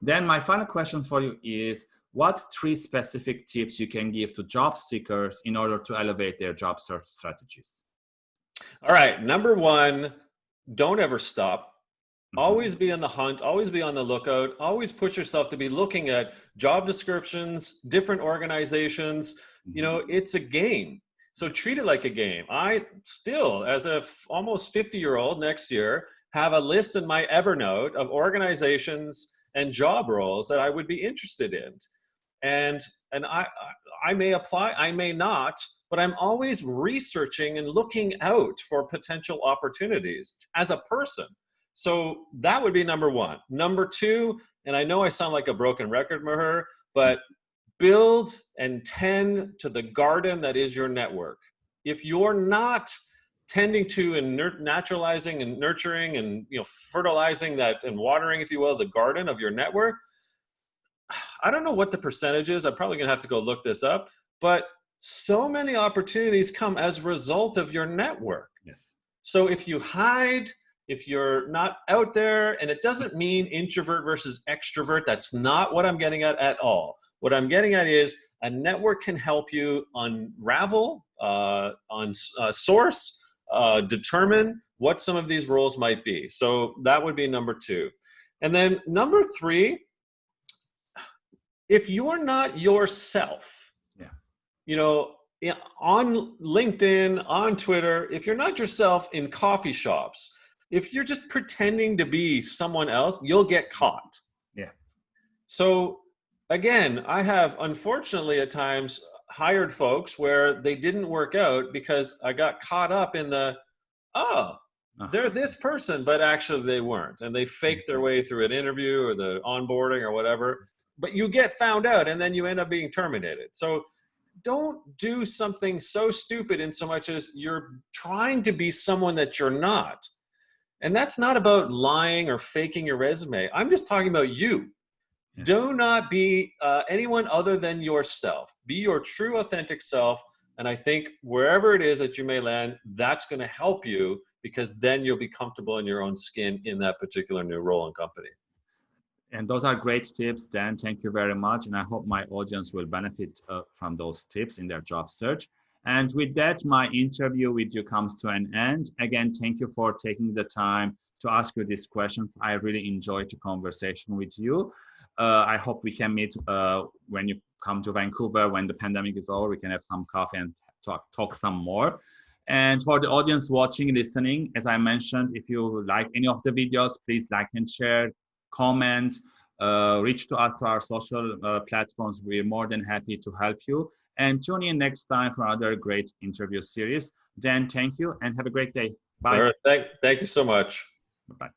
Then my final question for you is, what three specific tips you can give to job seekers in order to elevate their job search strategies? All right, number one, don't ever stop. Mm-hmm. Always be on the hunt, always be on the lookout, always push yourself to be looking at job descriptions, different organizations. You know, mm-hmm. it's a game. So treat it like a game. I still, as a almost 50 year old next year, have a list in my Evernote of organizations and job roles that I would be interested in. And, and I, I may apply, I may not, but I'm always researching and looking out for potential opportunities as a person. So that would be number one. Number two, and I know I sound like a broken record, Maher, but build and tend to the garden that is your network. If you're not tending to and naturalizing and nurturing and you know fertilizing that and watering, if you will, the garden of your network, I don't know what the percentage is. I'm probably gonna have to go look this up, but so many opportunities come as a result of your network. Yes. So if you hide, if you're not out there, and it doesn't mean introvert versus extrovert, that's not what I'm getting at at all. What I'm getting at is a network can help you unravel, uh, on uh, source, uh, determine what some of these roles might be. So that would be number two. And then number three, if you're not yourself, yeah. you know, on LinkedIn, on Twitter, if you're not yourself in coffee shops, if you're just pretending to be someone else, you'll get caught. Yeah. So again, I have unfortunately at times hired folks where they didn't work out because I got caught up in the, oh, ah. they're this person, but actually they weren't. And they faked their mm-hmm. way through an interview or the onboarding or whatever. But you get found out and then you end up being terminated. So don't do something so stupid in so much as you're trying to be someone that you're not. And that's not about lying or faking your resume. I'm just talking about you. Do not be uh, anyone other than yourself. Be your true, authentic self. And I think wherever it is that you may land, that's going to help you because then you'll be comfortable in your own skin in that particular new role and company. And those are great tips, Dan. Thank you very much. And I hope my audience will benefit uh, from those tips in their job search. And with that, my interview with you comes to an end. Again, thank you for taking the time to ask you these questions. I really enjoyed the conversation with you I hope we can meet uh, when you come to Vancouver when the pandemic is over. We can have some coffee and talk talk some more. And for the audience watching, listening, as I mentioned, if you like any of the videos, please like and share, comment, uh, reach to us to our social uh, platforms. We're more than happy to help you. And tune in next time for another great interview series. Dan, thank you and have a great day. Bye. Thank, thank you so much. Bye.